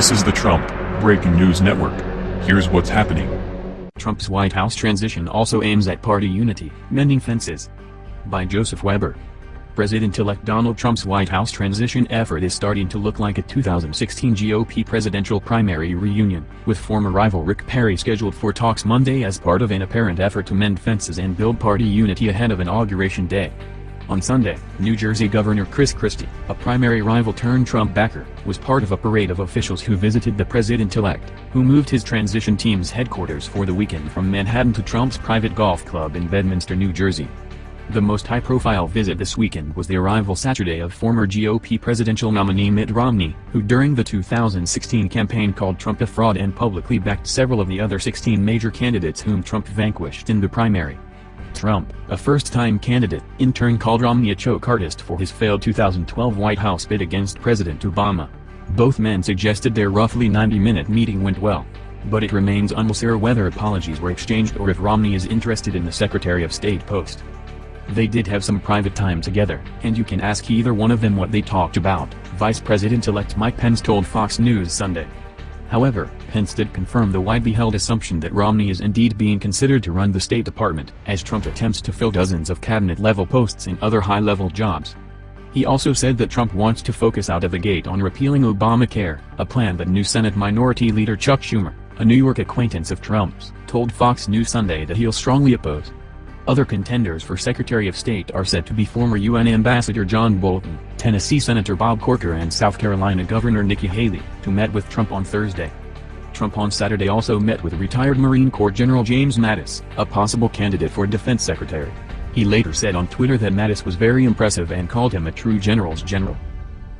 This is the Trump Breaking News Network. Here's what's happening. Trump's White House transition also aims at party unity, mending fences. By Joseph Weber. President-elect Donald Trump's White House transition effort is starting to look like a 2016 GOP presidential primary reunion, with former rival Rick Perry scheduled for talks Monday as part of an apparent effort to mend fences and build party unity ahead of Inauguration Day. On Sunday, New Jersey Governor Chris Christie, a primary rival turned Trump backer, was part of a parade of officials who visited the president-elect, who moved his transition team's headquarters for the weekend from Manhattan to Trump's private golf club in Bedminster, New Jersey. The most high-profile visit this weekend was the arrival Saturday of former GOP presidential nominee Mitt Romney, who during the 2016 campaign called Trump a fraud and publicly backed several of the other 16 major candidates whom Trump vanquished in the primary. Trump, a first-time candidate, in turn called Romney a choke artist for his failed 2012 White House bid against President Obama. Both men suggested their roughly 90-minute meeting went well. But it remains unclear whether apologies were exchanged or if Romney is interested in the Secretary of State post. They did have some private time together, and you can ask either one of them what they talked about, Vice President-elect Mike Pence told Fox News Sunday. However, Pence did confirm the widely held assumption that Romney is indeed being considered to run the State Department, as Trump attempts to fill dozens of cabinet-level posts in other high-level jobs. He also said that Trump wants to focus out of the gate on repealing Obamacare, a plan that new Senate Minority Leader Chuck Schumer, a New York acquaintance of Trump's, told Fox News Sunday that he'll strongly oppose. Other contenders for Secretary of State are said to be former UN Ambassador John Bolton, Tennessee Senator Bob Corker and South Carolina Governor Nikki Haley, who met with Trump on Thursday. Trump on Saturday also met with retired Marine Corps General James Mattis, a possible candidate for defense secretary. He later said on Twitter that Mattis was very impressive and called him a true general's general.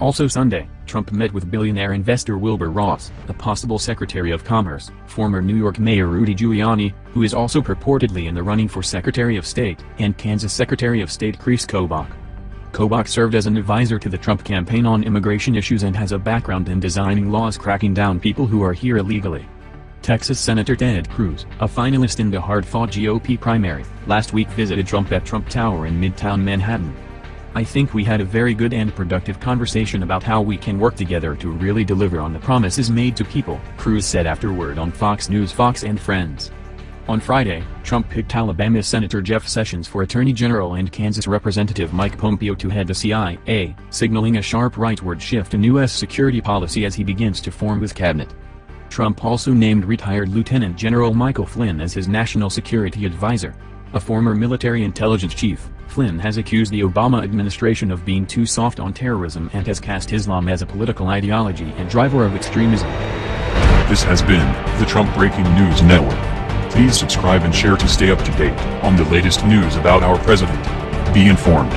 Also Sunday, Trump met with billionaire investor Wilbur Ross, a possible Secretary of Commerce, former New York Mayor Rudy Giuliani, who is also purportedly in the running for Secretary of State, and Kansas Secretary of State Chris Kobach. Kobach served as an advisor to the Trump campaign on immigration issues and has a background in designing laws cracking down people who are here illegally. Texas Senator Ted Cruz, a finalist in the hard-fought GOP primary, last week visited Trump at Trump Tower in Midtown Manhattan. I think we had a very good and productive conversation about how we can work together to really deliver on the promises made to people, Cruz said afterward on Fox News Fox and Friends. On Friday, Trump picked Alabama Senator Jeff Sessions for Attorney General and Kansas Representative Mike Pompeo to head the CIA, signaling a sharp rightward shift in U.S. security policy as he begins to form his cabinet. Trump also named retired Lieutenant General Michael Flynn as his national security advisor. A former military intelligence chief, Flynn has accused the Obama administration of being too soft on terrorism and has cast Islam as a political ideology and driver of extremism. This has been the Trump Breaking News Network. Please subscribe and share to stay up to date on the latest news about our president. Be informed.